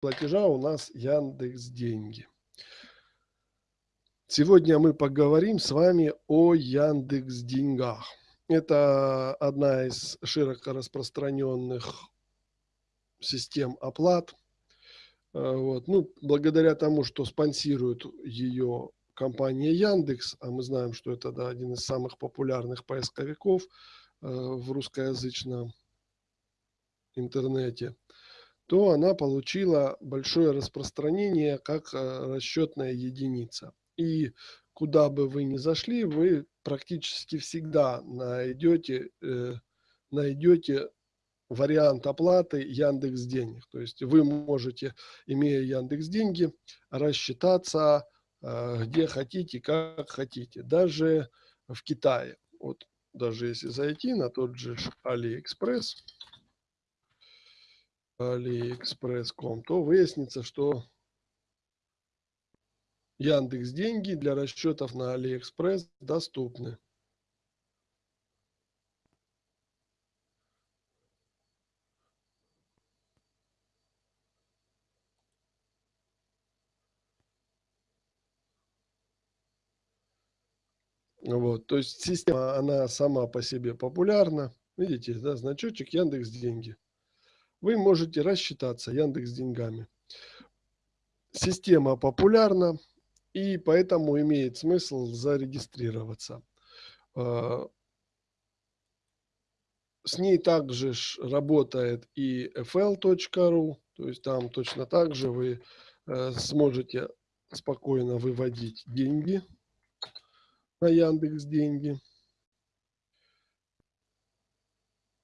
платежа у нас Яндекс Деньги. Сегодня мы поговорим с вами о Яндекс Деньгах. Это одна из широко распространенных систем оплат. Э, вот. Ну, благодаря тому, что спонсирует ее компания Яндекс, а мы знаем, что это да, один из самых популярных поисковиков э, в русскоязычном интернете, то она получила большое распространение как э, расчетная единица. И куда бы вы ни зашли, вы практически всегда найдете, э, найдете вариант оплаты Яндекс Денег. То есть вы можете, имея Яндекс Деньги, рассчитаться э, где хотите, как хотите. Даже в Китае. Вот даже если зайти на тот же AliExpress, AliExpress.com, то выяснится, что Яндекс Деньги для расчетов на AliExpress доступны. Вот, то есть система, она сама по себе популярна. Видите, да, значочек Яндекс Деньги. Вы можете рассчитаться Яндекс Деньгами. Система популярна, и поэтому имеет смысл зарегистрироваться. А, с ней также работает и fl.ru, то есть там точно так же вы э, сможете спокойно выводить деньги на Яндекс деньги.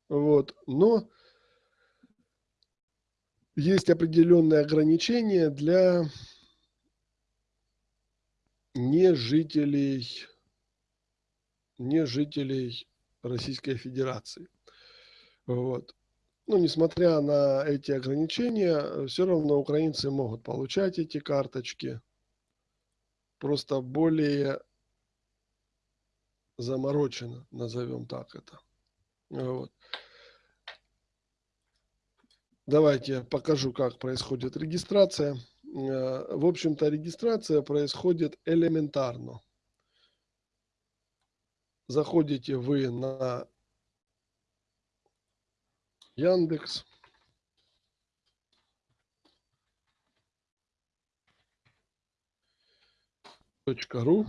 Вот, но есть определенные ограничения для не жителей, не жителей Российской Федерации. Вот. Ну, несмотря на эти ограничения, все равно украинцы могут получать эти карточки. Просто более заморочено, назовем так это. Вот. Давайте я покажу, как происходит регистрация. Э, в общем-то, регистрация происходит элементарно. Заходите вы на Яндекс. .ру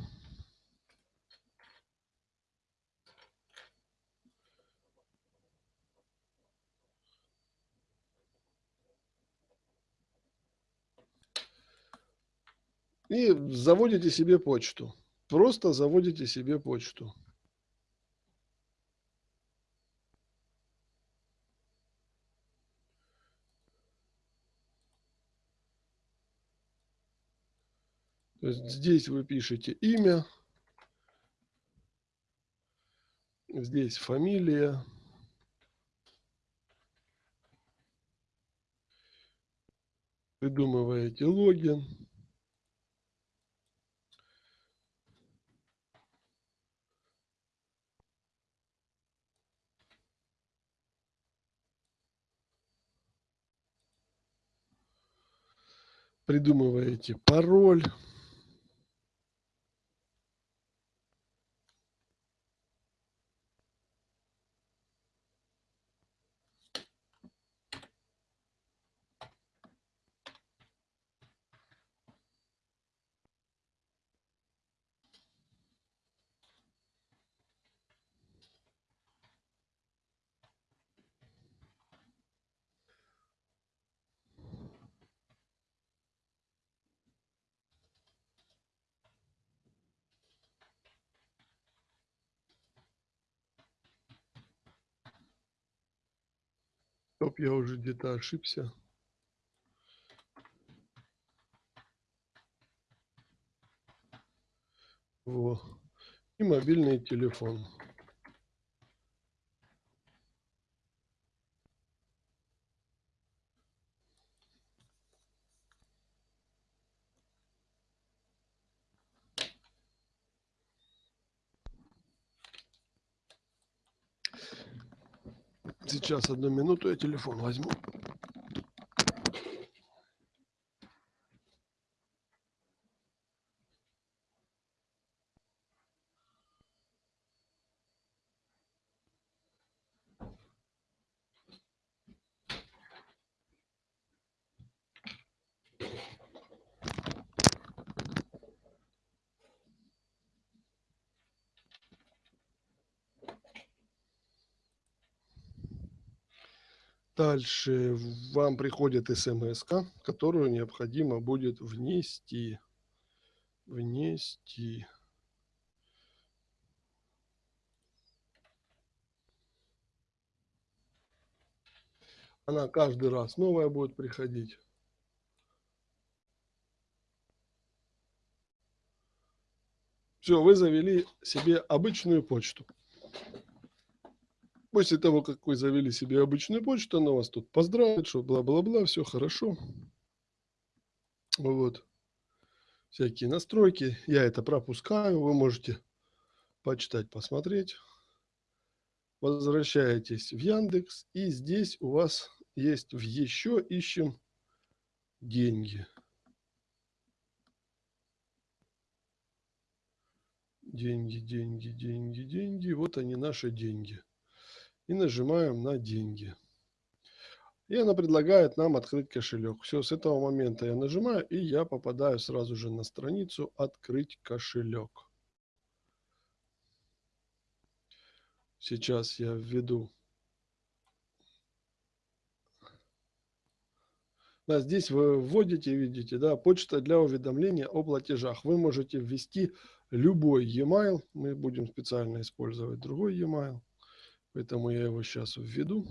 и заводите себе почту. Просто заводите себе почту. То есть здесь вы пишете имя, здесь фамилия, придумываете логин. Придумываете пароль. Стоп, я уже где-то ошибся. Во. И мобильный телефон. Сейчас одну минуту я телефон возьму. Дальше вам приходит смс, которую необходимо будет внести. Внести. Она каждый раз новая будет приходить. Все, вы завели себе обычную почту. После того, как вы завели себе обычную почту, она вас тут поздравит, что бла-бла-бла, все хорошо. Вот. Всякие настройки. Я это пропускаю. Вы можете почитать, посмотреть. Возвращаетесь в Яндекс. И здесь у вас есть в еще ищем деньги. Деньги, деньги, деньги, деньги. Вот они наши деньги и нажимаем на деньги. И она предлагает нам открыть кошелек. Все, с этого момента я нажимаю, и я попадаю сразу же на страницу «Открыть кошелек». Сейчас я введу. Да, здесь вы вводите, видите, да, почта для уведомления о платежах. Вы можете ввести любой e-mail. Мы будем специально использовать другой e-mail. Поэтому я его сейчас введу.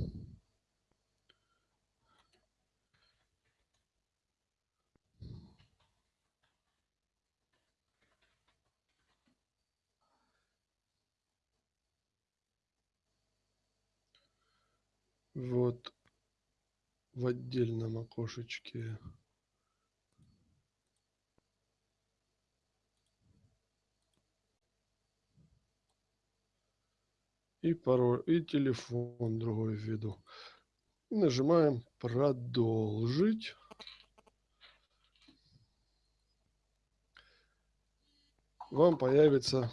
Вот в отдельном окошечке и пароль, и телефон другой введу. Нажимаем продолжить. Вам появится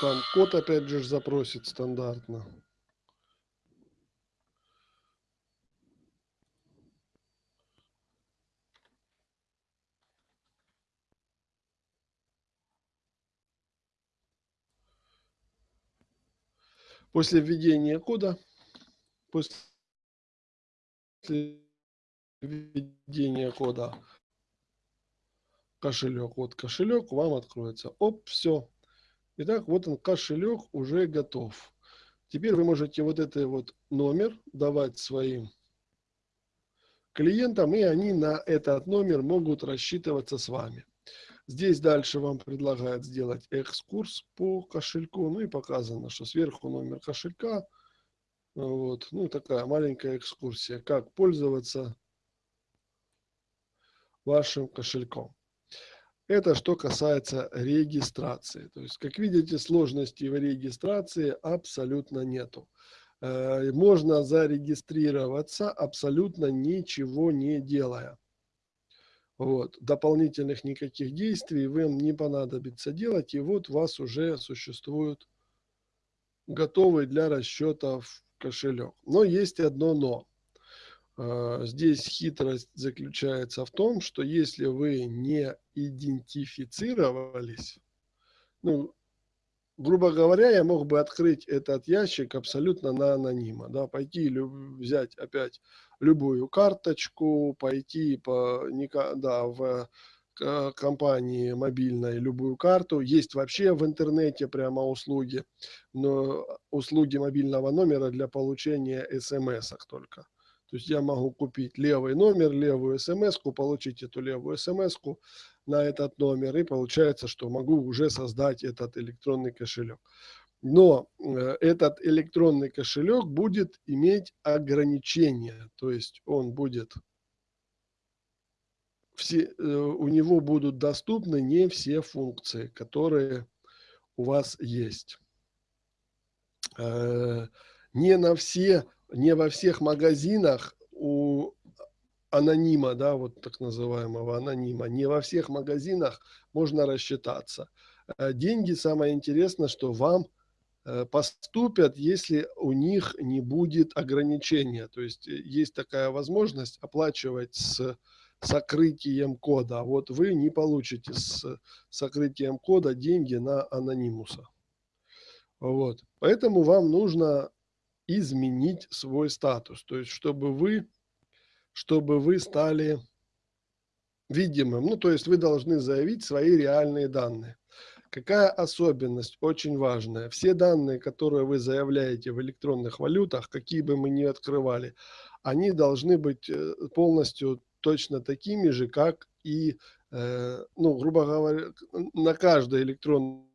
там код опять же запросит стандартно. После введения кода, после введения кода кошелек, вот кошелек вам откроется. Оп, все. Итак, вот он кошелек уже готов. Теперь вы можете вот этот вот номер давать своим клиентам, и они на этот номер могут рассчитываться с вами. Здесь дальше вам предлагают сделать экскурс по кошельку. Ну и показано, что сверху номер кошелька. Вот. Ну такая маленькая экскурсия, как пользоваться вашим кошельком. Это что касается регистрации. То есть, как видите, сложностей в регистрации абсолютно нету. Э, можно зарегистрироваться абсолютно ничего не делая. Вот. Дополнительных никаких действий вам не понадобится делать. И вот у вас уже существует готовый для расчетов кошелек. Но есть одно но. А, здесь хитрость заключается в том, что если вы не идентифицировались, ну, грубо говоря, я мог бы открыть этот ящик абсолютно на анонима, да, пойти взять опять любую карточку, пойти по, да, в компании мобильной любую карту. Есть вообще в интернете прямо услуги, но услуги мобильного номера для получения смс только. То есть я могу купить левый номер, левую смс получить эту левую смс на этот номер, и получается, что могу уже создать этот электронный кошелек. Но э, этот электронный кошелек будет иметь ограничения, то есть он будет, все, э, у него будут доступны не все функции, которые у вас есть. Э, не на все, не во всех магазинах у анонима, да, вот так называемого анонима, не во всех магазинах можно рассчитаться. Деньги, самое интересное, что вам Э, поступят, если у них не будет ограничения. То есть э, есть такая возможность оплачивать с сокрытием кода. А вот вы не получите с сокрытием кода деньги на анонимуса. Вот. Поэтому вам нужно изменить свой статус. То есть чтобы вы чтобы вы стали видимым. Ну, то есть вы должны заявить свои реальные данные. Какая особенность очень важная? Все данные, которые вы заявляете в электронных валютах, какие бы мы ни открывали, они должны быть э, полностью точно такими же, как и, э, ну, грубо говоря, на каждой электронной